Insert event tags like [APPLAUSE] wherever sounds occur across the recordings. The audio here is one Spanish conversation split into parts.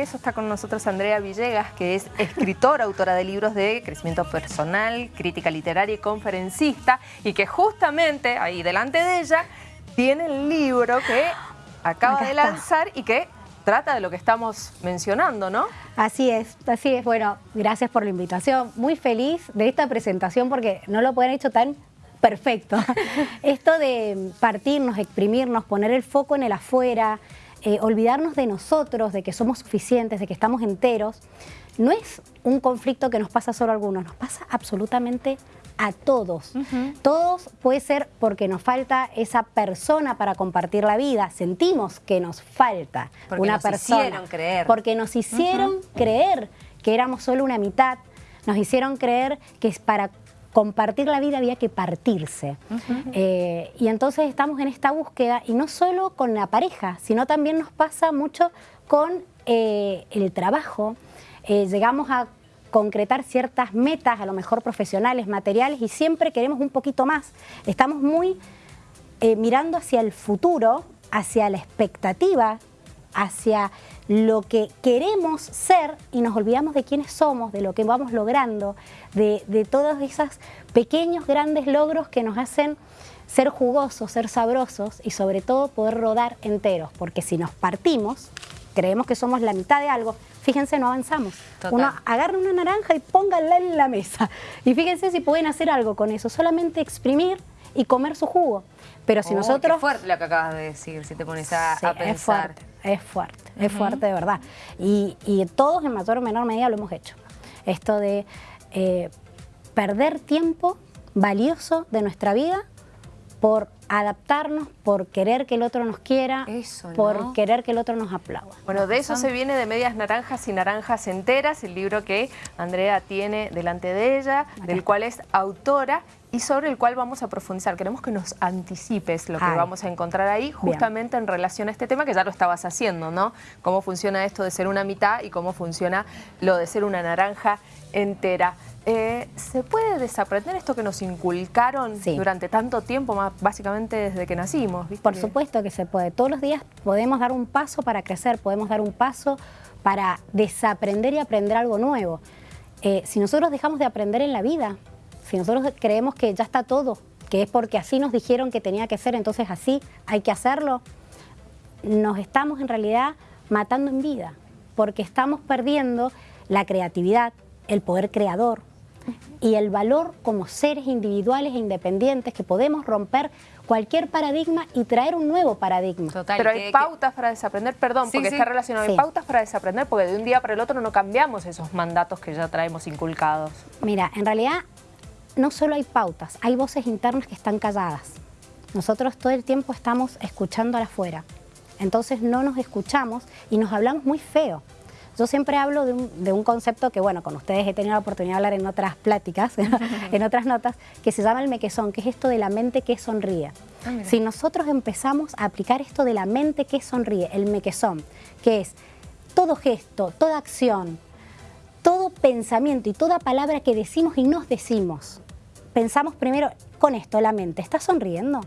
de eso está con nosotros Andrea Villegas, que es escritora, autora de libros de crecimiento personal, crítica literaria y conferencista, y que justamente ahí delante de ella tiene el libro que acaba de lanzar y que trata de lo que estamos mencionando, ¿no? Así es, así es. Bueno, gracias por la invitación. Muy feliz de esta presentación porque no lo pueden hecho tan perfecto. [LAUGHS] Esto de partirnos, exprimirnos, poner el foco en el afuera, eh, olvidarnos de nosotros, de que somos suficientes, de que estamos enteros, no es un conflicto que nos pasa solo a algunos, nos pasa absolutamente a todos. Todos puede ser porque nos falta esa persona para compartir la vida. Sentimos que nos falta porque una nos persona. hicieron creer. Porque nos hicieron creer que éramos solo una mitad. Nos hicieron creer que para compartir la vida había que partirse. Eh, y entonces estamos en esta búsqueda, y no solo con la pareja, sino también nos pasa mucho con eh, el trabajo. Eh, llegamos a concretar ciertas metas, a lo mejor profesionales, materiales, y siempre queremos un poquito más. Estamos muy mirando hacia el futuro, hacia la expectativa, hacia lo que queremos ser y nos olvidamos de quiénes somos, de lo que vamos logrando, de, de todos esos pequeños, grandes logros que nos hacen ser jugosos, ser sabrosos y sobre todo poder rodar enteros, porque si nos partimos, creemos que somos la mitad de algo, fíjense, no avanzamos. Total. Uno agarra una naranja y póngala en la mesa. Y fíjense si pueden hacer algo con eso, solamente exprimir y comer su jugo. Pero si Oh, nosotros... Qué fuerte lo que acabas de decir, si te pones a, Sí, a es pensar. fuerte, es fuerte, es fuerte de verdad. Y, y todos en mayor o menor medida lo hemos hecho. Esto de eh, perder tiempo valioso de nuestra vida por adaptarnos, por querer que el otro nos quiera, Eso, ¿no? por querer que el otro nos aplauda. Bueno, de eso se viene de medias naranjas y naranjas enteras, el libro que Andrea tiene delante de ella, del cual es autora y sobre el cual vamos a profundizar. Queremos que nos anticipes lo que Ay. vamos a encontrar ahí, justamente en relación a este tema que ya lo estabas haciendo, ¿no? Cómo funciona esto de ser una mitad y cómo funciona lo de ser una naranja entera. Eh, ¿Se puede desaprender esto que nos inculcaron Sí. durante tanto tiempo, más básicamente desde que nacimos? ¿viste? Por supuesto que se puede. Todos los días podemos dar un paso para crecer, podemos dar un paso para desaprender y aprender algo nuevo. Eh, si nosotros dejamos de aprender en la vida, si nosotros creemos que ya está todo, que es porque así nos dijeron que tenía que ser, entonces así hay que hacerlo, nos estamos en realidad matando en vida, porque estamos perdiendo la creatividad, el poder creador y el valor como seres individuales e independientes que podemos romper cualquier paradigma y traer un nuevo paradigma. Total, Pero hay pautas para desaprender, perdón, Sí, porque sí. está relacionado. Hay Sí. pautas para desaprender porque de un día para el otro no cambiamos esos mandatos que ya traemos inculcados. Mira, en realidad no solo hay pautas, hay voces internas que están calladas. Nosotros todo el tiempo estamos escuchando al afuera. Entonces no nos escuchamos y nos hablamos muy feo. Yo siempre hablo de un, de un concepto que, bueno, con ustedes he tenido la oportunidad de hablar en otras pláticas, [LAUGHS] en otras notas, que se llama el mequezón, que es esto de la mente que sonríe. Ah, si nosotros empezamos a aplicar esto de la mente que sonríe, el mequezón, que es todo gesto, toda acción, todo pensamiento y toda palabra que decimos y nos decimos, pensamos primero con esto, la mente, ¿está sonriendo?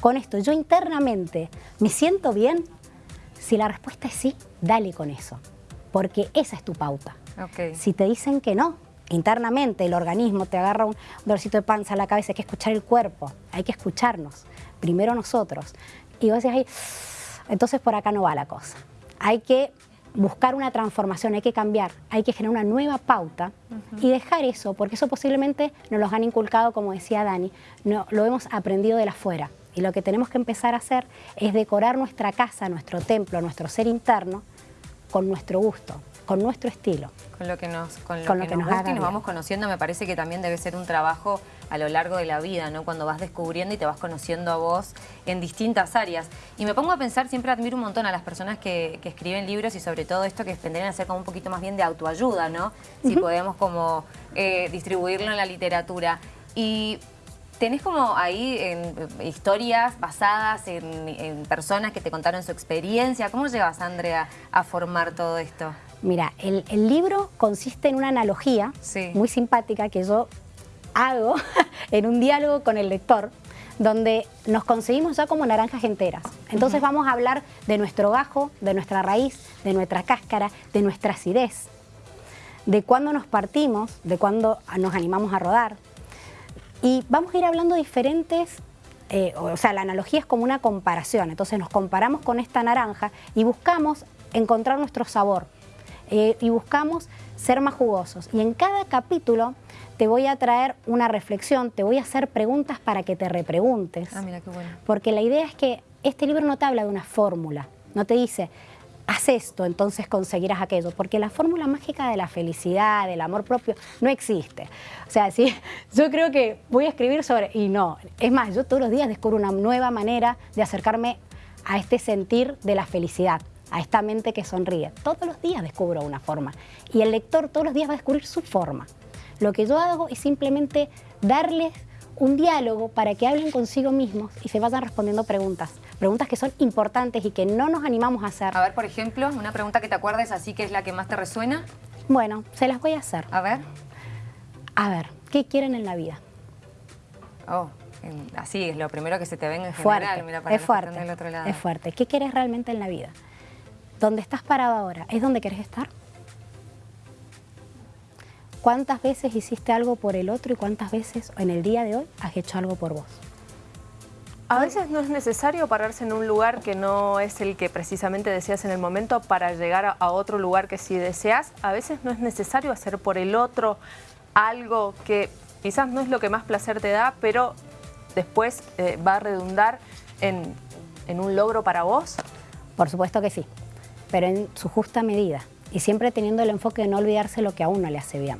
Con esto, yo internamente, ¿me siento bien? Si la respuesta es sí, dale con eso, porque esa es tu pauta. Si te dicen que no, internamente el organismo te agarra un dolorcito de panza a la cabeza, hay que escuchar el cuerpo, hay que escucharnos, primero nosotros. Y vos decís, "Ay, entonces por acá no va la cosa. Hay que buscar una transformación, hay que cambiar, hay que generar una nueva pauta y dejar eso, porque eso posiblemente nos los han inculcado, como decía Dani, no, lo hemos aprendido de la afuera. Y lo que tenemos que empezar a hacer es decorar nuestra casa, nuestro templo, nuestro ser interno con nuestro gusto, con nuestro estilo. Con lo que nos, con lo Con que lo que nos nos gusta y nos vamos conociendo, me parece que también debe ser un trabajo a lo largo de la vida, ¿no? Cuando vas descubriendo y te vas conociendo a vos en distintas áreas. Y me pongo a pensar, siempre admiro un montón a las personas que, que escriben libros y sobre todo esto que vendrían a ser como un poquito más bien de autoayuda, ¿no? Si podemos como eh, distribuirlo en la literatura. Y tenés como ahí en, eh, historias basadas en, en personas que te contaron su experiencia. ¿Cómo llevas, Andrea, a formar todo esto? Mira, el, el libro consiste en una analogía Sí. muy simpática que yo hago [LAUGHS] en un diálogo con el lector, donde nos conseguimos ya como naranjas enteras. Entonces vamos a hablar de nuestro gajo, de nuestra raíz, de nuestra cáscara, de nuestra acidez, de cuándo nos partimos, de cuándo nos animamos a rodar. Y vamos a ir hablando diferentes, eh, o sea, la analogía es como una comparación, entonces nos comparamos con esta naranja y buscamos encontrar nuestro sabor eh, y buscamos ser más jugosos. Y en cada capítulo te voy a traer una reflexión, te voy a hacer preguntas para que te repreguntes. Ah, mira qué bueno. Porque la idea es que este libro no te habla de una fórmula, no te dice, haz esto, entonces conseguirás aquello, porque la fórmula mágica de la felicidad, del amor propio, no existe. O sea, sí, [LAUGHS] yo creo que voy a escribir sobre, y no, es más, yo todos los días descubro una nueva manera de acercarme a este sentir de la felicidad a esta mente que sonríe. Todos los días descubro una forma y el lector todos los días va a descubrir su forma. Lo que yo hago es simplemente darles un diálogo para que hablen consigo mismos y se vayan respondiendo preguntas. Preguntas que son importantes y que no nos animamos a hacer. A ver, por ejemplo, una pregunta que te acuerdes así que es la que más te resuena. Bueno, se las voy a hacer. A ver. A ver, ¿qué quieren en la vida? Oh, así es lo primero que se te venga en fuerte, general. Mira, para es fuerte, otro lado. es fuerte. ¿Qué quieres realmente en la vida? ¿Dónde estás parado ahora? ¿Es donde querés estar? ¿Cuántas veces hiciste algo por el otro y cuántas veces en el día de hoy has hecho algo por vos? A veces no es necesario pararse en un lugar que no es el que precisamente deseas en el momento para llegar a otro lugar que sí deseas. A veces no es necesario hacer por el otro algo que quizás no es lo que más placer te da, pero después eh, va a redundar en, en un logro para vos. Por supuesto que sí, pero en su justa medida y siempre teniendo el enfoque de no olvidarse lo que a uno le hace bien.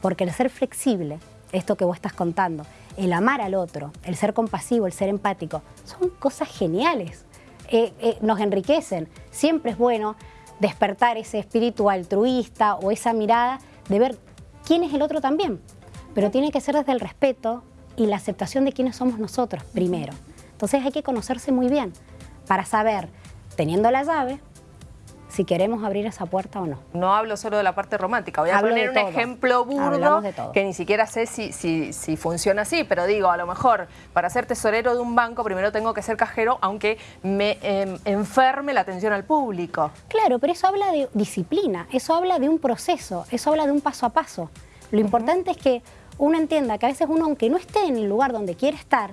Porque el ser flexible, esto que vos estás contando, el amar al otro, el ser compasivo, el ser empático, son cosas geniales, eh, eh, nos enriquecen. Siempre es bueno despertar ese espíritu altruista o esa mirada de ver quién es el otro también, pero tiene que ser desde el respeto y la aceptación de quiénes somos nosotros primero. Entonces hay que conocerse muy bien para saber, teniendo la llave, si queremos abrir esa puerta o no. No hablo solo de la parte romántica, voy a poner un ejemplo burdo que ni siquiera sé si, si, funciona así, pero digo, a lo mejor para ser tesorero de un banco primero tengo que ser cajero, aunque me em, enferme la atención al público. Claro, pero eso habla de disciplina, eso habla de un proceso, eso habla de un paso a paso. Lo importante es que uno entienda que a veces uno, aunque no esté en el lugar donde quiere estar,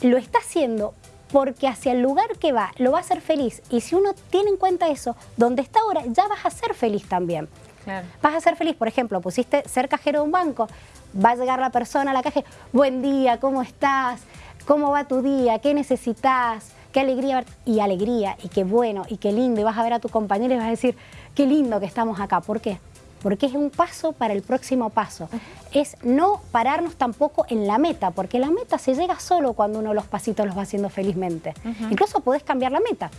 lo está haciendo porque hacia el lugar que va lo va a hacer feliz. Y si uno tiene en cuenta eso, donde está ahora, ya vas a ser feliz también. Vas a ser feliz, por ejemplo, pusiste ser cajero de un banco, va a llegar la persona a la caja, buen día, ¿cómo estás? ¿Cómo va tu día? ¿Qué necesitas? Qué alegría, y alegría, y qué bueno, y qué lindo, y vas a ver a tu compañero y vas a decir, qué lindo que estamos acá. ¿Por qué? Porque es un paso para el próximo paso. Es no pararnos tampoco en la meta, porque la meta se llega solo cuando uno los pasitos los va haciendo felizmente. Incluso podés cambiar la meta.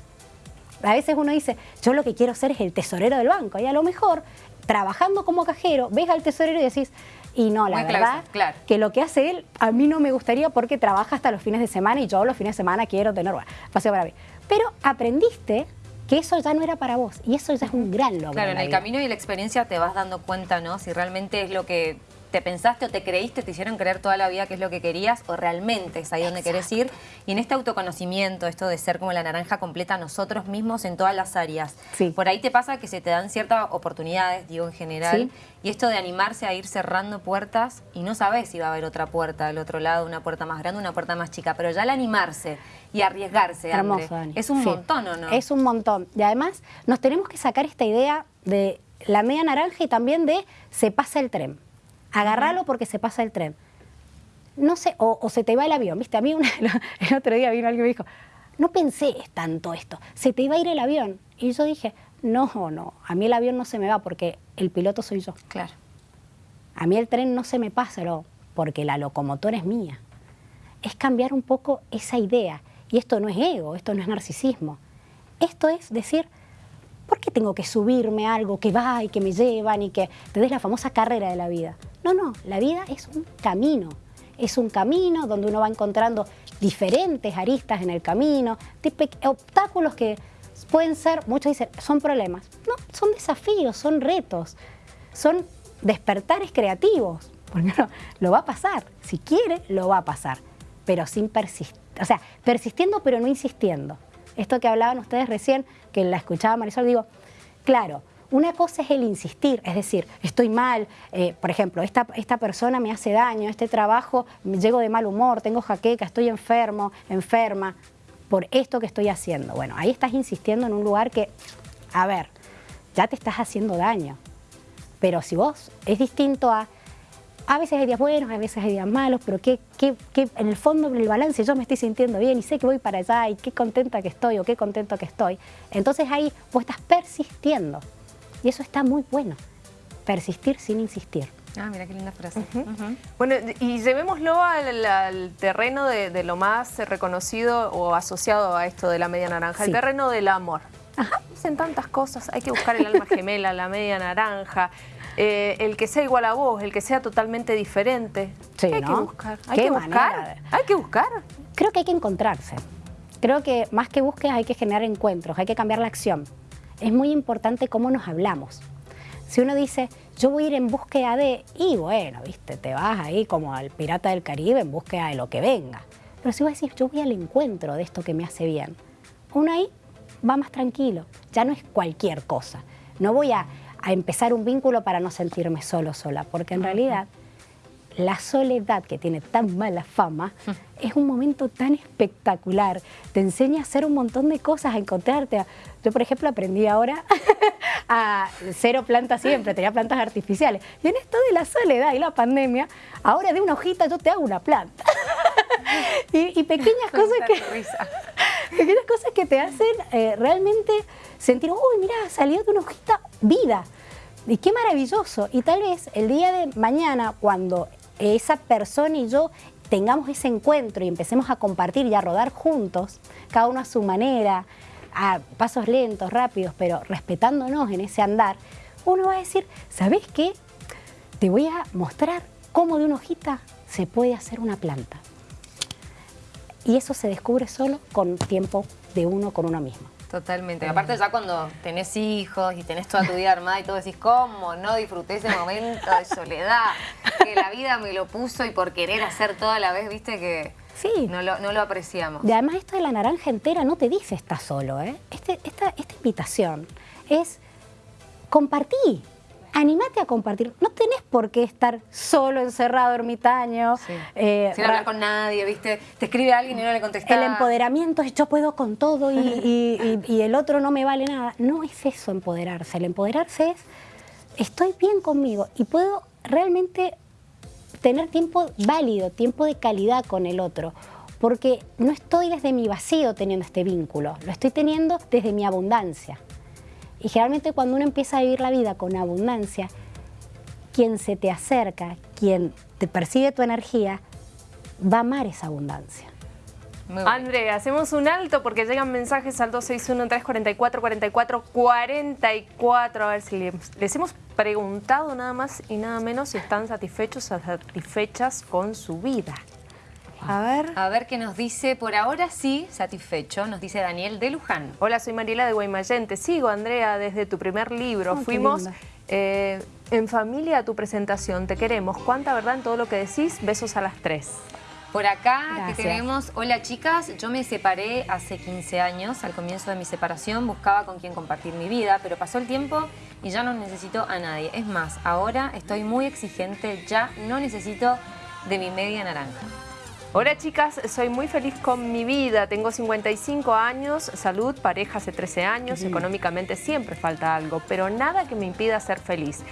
A veces uno dice, yo lo que quiero ser es el tesorero del banco, y a lo mejor, trabajando como cajero, ves al tesorero y decís, y no, la verdad, que lo que hace él, a mí no me gustaría porque trabaja hasta los fines de semana y yo los fines de semana quiero tener paseo para mí. Pero aprendiste que eso ya no era para vos y eso ya es un gran logro. Claro, en el camino y la experiencia te vas dando cuenta, ¿no? Si realmente es lo que te pensaste o te creíste, te hicieron creer toda la vida que es lo que querías o realmente es ahí donde querés ir. Y en este autoconocimiento, esto de ser como la naranja completa nosotros mismos en todas las áreas. Por ahí te pasa que se te dan ciertas oportunidades, digo en general, y esto de animarse a ir cerrando puertas y no sabes si va a haber otra puerta del otro lado, una puerta más grande, una puerta más chica, pero ya al animarse y arriesgarse, Hermoso, es un montón, ¿o no? Es un montón. Y además nos tenemos que sacar esta idea de la media naranja y también de se pasa el tren. Agarralo porque se pasa el tren. No sé, o, se te va el avión, ¿viste? A mí [LAUGHS] el otro día vino alguien y me dijo, no pensé tanto esto, se te iba a ir el avión. Y yo dije, no, no, a mí el avión no se me va porque el piloto soy yo. Claro. A mí el tren no se me pasa, no, porque la locomotora es mía. Es cambiar un poco esa idea. Y esto no es ego, esto no es narcisismo. Esto es decir, ¿por qué tengo que subirme a algo que va y que me llevan y que te des la famosa carrera de la vida? No, no, la vida es un camino. Es un camino donde uno va encontrando diferentes aristas en el camino, obstáculos que pueden ser, muchos dicen, son problemas. No, son desafíos, son retos, son despertares creativos. Porque no, lo va a pasar. Si quiere, lo va a pasar. pero sin persistir, o sea, persistiendo pero no insistiendo. Esto que hablaban ustedes recién, que la escuchaba Marisol, digo, claro, una cosa es el insistir, es decir, estoy mal, eh, por ejemplo, esta, esta persona me hace daño, este trabajo, llego de mal humor, tengo jaqueca, estoy enfermo, enferma, por esto que estoy haciendo. Bueno, ahí estás insistiendo en un lugar que, a ver, ya te estás haciendo daño. Pero si vos es distinto a, a veces hay días buenos, a veces hay días malos, pero que, en el fondo, en el balance, yo me estoy sintiendo bien y sé que voy para allá y qué contenta que estoy o qué contento que estoy. Entonces ahí vos estás persistiendo. Y eso está muy bueno, persistir sin insistir. Ah, mira qué linda frase. Bueno, y llevémoslo al, terreno de, lo más reconocido o asociado a esto de la media naranja, el terreno del amor. Dicen tantas cosas, hay que buscar el alma [LAUGHS] gemela, la media naranja, eh, el que sea igual a vos, el que sea totalmente diferente. Sí, hay que buscar, hay que buscar, hay que buscar. Creo que hay que encontrarse. Creo que más que busques hay que generar encuentros, hay que cambiar la acción. Es muy importante cómo nos hablamos. Si uno dice, yo voy a ir en búsqueda de, y bueno, viste, te vas ahí como al pirata del Caribe en búsqueda de lo que venga. Pero si vos decís, yo voy al encuentro de esto que me hace bien, uno ahí va más tranquilo, ya no es cualquier cosa. No voy a, empezar un vínculo para no sentirme solo sola, porque en realidad la soledad que tiene tan mala fama [LAUGHS] es un momento tan espectacular. Te enseña a hacer un montón de cosas, a encontrarte. Yo, por ejemplo, aprendí ahora [LAUGHS] a cero plantas siempre, tenía plantas artificiales. Y en esto de la soledad y la pandemia, ahora de una hojita yo te hago una planta. [LAUGHS] y, pequeñas cosas que... pequeñas cosas que te hacen eh, realmente sentir, uy, mira, salió de una hojita vida. Y qué maravilloso. Y tal vez el día de mañana, cuando esa persona y yo tengamos ese encuentro y empecemos a compartir y a rodar juntos, cada uno a su manera, a pasos lentos, rápidos, pero respetándonos en ese andar, uno va a decir, ¿sabes qué? Te voy a mostrar cómo de una hojita se puede hacer una planta. Y eso se descubre solo con tiempo de uno con uno mismo. Totalmente. Aparte ya cuando tenés hijos y tenés toda tu vida armada y todo decís, ¿cómo no disfruté ese momento de soledad? Que la vida me lo puso y por querer hacer todo a la vez, viste que sí. no, lo, no lo apreciamos. Y además esto de la naranja entera no te dice estás solo, ¿eh? Este, esta, esta invitación es compartir animate a compartir. No tenés por qué estar solo, encerrado, ermitaño. Eh, Sin hablar con nadie, ¿viste? Te escribe alguien y no le contestás. El empoderamiento es yo puedo con todo y, el otro no me vale nada. No es eso empoderarse. El empoderarse es estoy bien conmigo y puedo realmente tener tiempo válido, tiempo de calidad con el otro. Porque no estoy desde mi vacío teniendo este vínculo, lo estoy teniendo desde mi abundancia. Y generalmente cuando uno empieza a vivir la vida con abundancia, quien se te acerca, quien te percibe tu energía, va a amar esa abundancia. André, hacemos un alto porque llegan mensajes al 261-344-4444. A ver si les, hemos preguntado nada más y nada menos si están satisfechos o satisfechas con su vida. A ver. A ver qué nos dice. Por ahora sí, satisfecho, nos dice Daniel de Luján. Hola, soy Mariela de Guaymallén. Te sigo, Andrea, desde tu primer libro. Fuimos eh, en familia a tu presentación. Te queremos. ¿Cuánta verdad en todo lo que decís? Besos a las tres. Por acá que tenemos, hola chicas, yo me separé hace 15 años, al comienzo de mi separación buscaba con quién compartir mi vida, pero pasó el tiempo y ya no necesito a nadie. Es más, ahora estoy muy exigente, ya no necesito de mi media naranja. Hola chicas, soy muy feliz con mi vida, tengo 55 años, salud, pareja hace 13 años, económicamente siempre falta algo, pero nada que me impida ser feliz.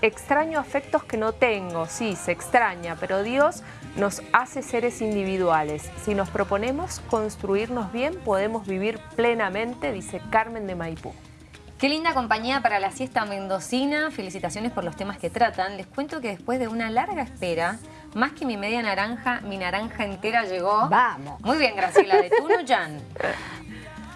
extraño afectos que no tengo, sí, se extraña, pero Dios nos hace seres individuales. Si nos proponemos construirnos bien, podemos vivir plenamente, dice Carmen de Maipú. Qué linda compañía para la siesta mendocina. Felicitaciones por los temas que tratan. Les cuento que después de una larga espera, más que mi media naranja, mi naranja entera llegó. Vamos. Muy bien, Graciela, de Tuno [LAUGHS] Jan.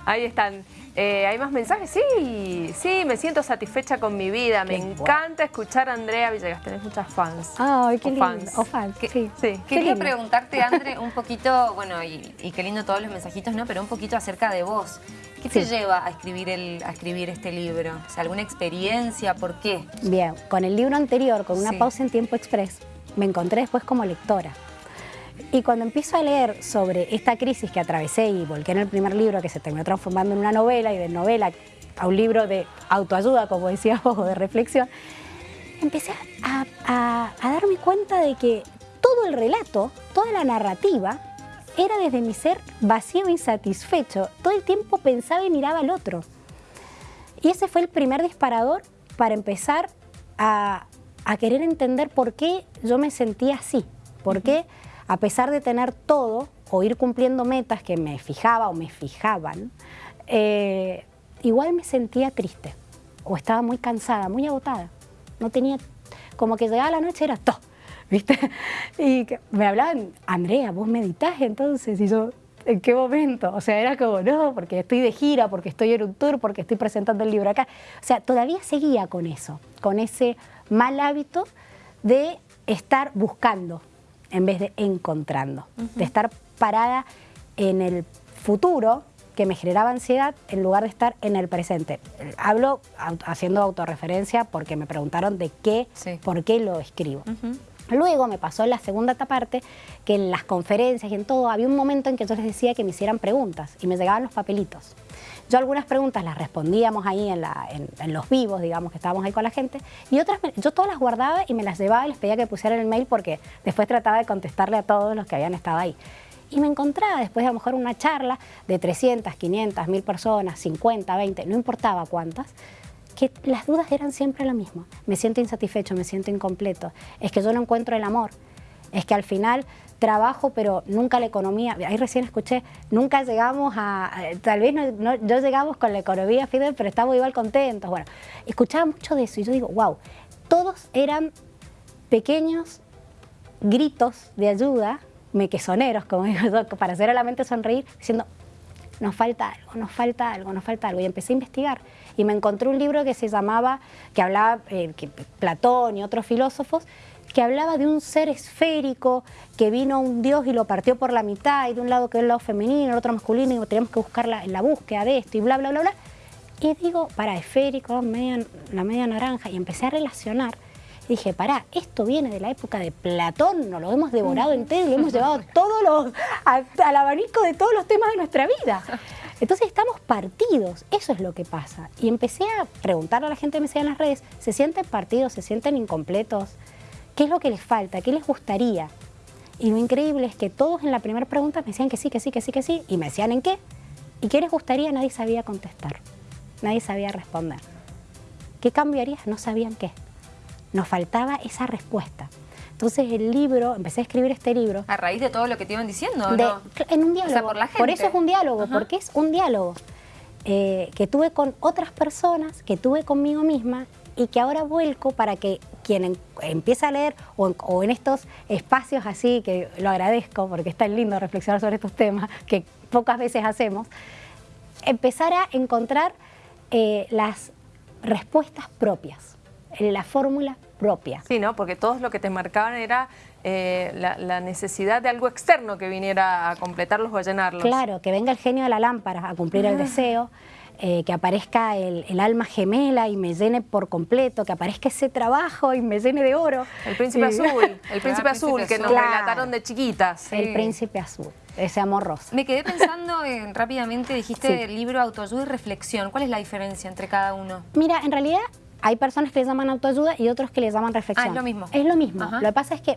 Ahí están. Eh, ¿Hay más mensajes? Sí, sí, me siento satisfecha con mi vida. Me encanta escuchar a Andrea Villegas. Tenés muchas fans. Ay, qué lindo. Fans. O fans, sí. sí. Quería preguntarte, André, [LAUGHS] un poquito, bueno, y, qué lindo todos los mensajitos, ¿no? Pero un poquito acerca de vos. ¿Qué te lleva a escribir, el, a escribir este libro? ¿Alguna experiencia? ¿Por qué? Bien, con el libro anterior, con una pausa en tiempo express, me encontré después como lectora. Y cuando empiezo a leer sobre esta crisis que atravesé y volqué en el primer libro que se terminó transformando en una novela y de novela a un libro de autoayuda, como decía o de reflexión, empecé a, darme cuenta de que todo el relato, toda la narrativa, era desde mi ser vacío e insatisfecho. Todo el tiempo pensaba y miraba al otro. Y ese fue el primer disparador para empezar a, querer entender por qué yo me sentía así. Por qué, a pesar de tener todo o ir cumpliendo metas que me fijaba o me fijaban, eh, igual me sentía triste o estaba muy cansada, muy agotada. No tenía, como que llegaba la noche era todo, ¿viste? [LAUGHS] Y me hablaban, Andrea, vos meditas entonces, y yo, ¿en qué momento? O sea, era como, no, porque estoy de gira, porque estoy en un tour, porque estoy presentando el libro acá. O sea, todavía seguía con eso, con ese mal hábito de estar buscando en vez de encontrando, de estar parada en el futuro que me generaba ansiedad en lugar de estar en el presente. Hablo haciendo autorreferencia porque me preguntaron de qué, por qué lo escribo. Luego me pasó en la segunda parte que en las conferencias y en todo había un momento en que yo les decía que me hicieran preguntas y me llegaban los papelitos. Yo algunas preguntas las respondíamos ahí en, los vivos, digamos, que estábamos ahí con la gente, y otras yo todas las guardaba y me las llevaba y les pedía que pusieran el mail porque después trataba de contestarle a todos los que habían estado ahí. Y me encontraba después de a lo mejor una charla de 300, 500, 1000 personas, 50, 20, no importaba cuántas, que las dudas eran siempre lo mismo. Me siento insatisfecho, me siento incompleto. Es que yo no encuentro el amor. Es que al final trabajo, pero nunca la economía. Ahí recién escuché, nunca llegamos a. Tal vez no, yo llegamos con la economía, Fidel, pero estamos igual contentos. Bueno, escuchaba mucho de eso y yo digo, wow, todos eran pequeños gritos de ayuda mequesoneros, como digo yo, para hacer a la mente sonreír, diciendo, nos falta algo, nos falta algo, nos falta algo. Y empecé a investigar y me encontré un libro que se llamaba, que hablaba, eh, que Platón y otros filósofos, que hablaba de un ser esférico, que vino un dios y lo partió por la mitad, y de un lado que es el lado femenino, el otro masculino, y teníamos que buscar la, la búsqueda de esto, y bla, bla, bla, bla. Y digo, para esférico, la media naranja, y empecé a relacionar dije, pará, esto viene de la época de Platón, nos lo hemos devorado entero y lo hemos llevado [LAUGHS] todos los, al abanico de todos los temas de nuestra vida. Entonces estamos partidos, eso es lo que pasa. Y empecé a preguntarle a la gente que me sigue en las redes, ¿se sienten partidos, se sienten incompletos? ¿Qué es lo que les falta? ¿Qué les gustaría? Y lo increíble es que todos en la primera pregunta me decían que sí, que sí, que sí, que sí, y me decían en qué. ¿Y qué les gustaría? Nadie sabía contestar, nadie sabía responder. ¿Qué cambiarías? No sabían qué. Nos faltaba esa respuesta. Entonces el libro, empecé a escribir este libro. A raíz de todo lo que te iban diciendo, En un diálogo. por, eso es un diálogo, porque es un diálogo eh, que tuve con otras personas, que tuve conmigo misma y que ahora vuelco para que quien empieza a leer o en, estos espacios así, que lo agradezco porque es tan lindo reflexionar sobre estos temas que pocas veces hacemos, empezar a encontrar eh, las respuestas propias la fórmula propia. Sí, ¿no? Porque todos lo que te marcaban era eh, la, necesidad de algo externo que viniera a completarlos o a llenarlos. Claro, que venga el genio de la lámpara a cumplir el ah. deseo, eh, que aparezca el, alma gemela y me llene por completo, que aparezca ese trabajo y me llene de oro. El príncipe azul, el [LAUGHS] príncipe azul que nos relataron de chiquitas. El príncipe azul ese amor rosa. Me quedé pensando [LAUGHS] en, rápidamente, dijiste el libro autoayuda y reflexión. ¿Cuál es la diferencia entre cada uno? Mira, en realidad hay personas que le llaman autoayuda y otros que le llaman reflexión. Ah, es lo mismo. Es lo mismo. Lo que pasa es que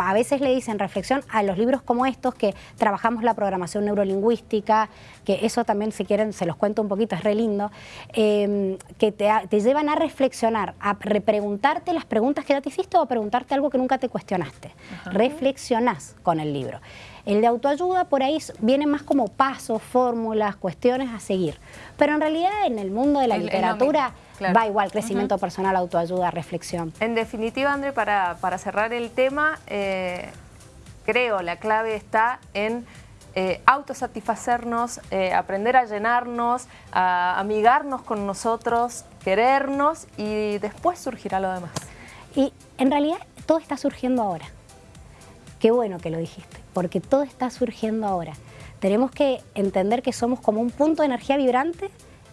a veces le dicen reflexión a los libros como estos que trabajamos la programación neurolingüística, que eso también si quieren se los cuento un poquito, es re lindo, em, que te, llevan a reflexionar, a repreguntarte las preguntas que ya te hiciste o a preguntarte algo que nunca te cuestionaste. Reflexionás con el libro. El de autoayuda por ahí viene más como pasos, fórmulas, cuestiones a seguir. Pero en realidad en el mundo de la literatura va igual, crecimiento personal, autoayuda, reflexión. En definitiva, André, para, cerrar el tema, eh, creo la clave está en eh, autosatisfacernos, eh, aprender a llenarnos, a amigarnos con nosotros, querernos y después surgirá lo demás. Y en realidad todo está surgiendo ahora. Qué bueno que lo dijiste, porque todo está surgiendo ahora. Tenemos que entender que somos como un punto de energía vibrante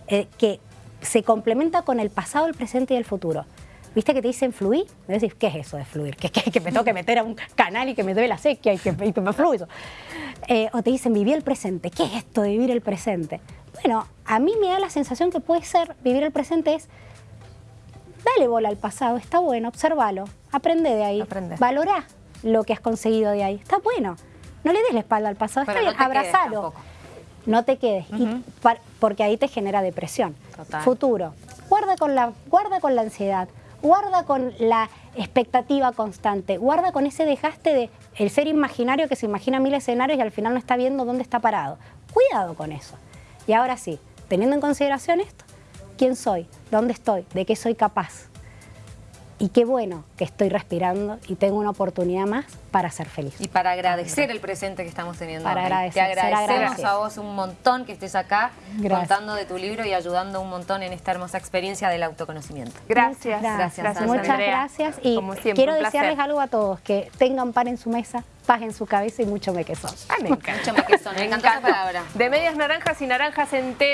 que se complementa con el pasado, el presente y el futuro. ¿Viste que te dicen fluir? Me decís, ¿qué es eso de fluir? ¿Que, que, que me tengo que [LAUGHS] meter a un canal y que me dé la sequía y que, y que me fluyo. Eh, o te dicen, viví el presente. ¿Qué es esto de vivir el presente? Bueno, a mí me da la sensación que puede ser, vivir el presente es, dale bola al pasado, está bueno, observalo, aprende de ahí, Aprende. valorá lo que has conseguido de ahí, está bueno. No le des la espalda al pasado, Pero está no bien, abrazalo. No te quedes, y par- porque ahí te genera depresión. Total. Futuro, guarda con, la, guarda con la ansiedad, guarda con la expectativa constante, guarda con ese dejaste de el ser imaginario que se imagina mil escenarios y al final no está viendo dónde está parado. Cuidado con eso. Y ahora sí, teniendo en consideración esto, ¿quién soy? ¿Dónde estoy? ¿De qué soy capaz? Y qué bueno que estoy respirando y tengo una oportunidad más para ser feliz. Y para agradecer el presente que estamos teniendo. Para hoy. agradecer, Te agradecemos a vos un montón que estés acá Gracias. contando de tu libro y ayudando un montón en esta hermosa experiencia del autoconocimiento. Gracias. Gracias, gracias Muchas Andrea. gracias y Como siempre, quiero desearles algo a todos, que tengan pan en su mesa, paz en su cabeza y mucho mequesón. Ah, me encanta. Mucho me queso, me Me encantó esa palabra. De medias naranjas y naranjas enteras.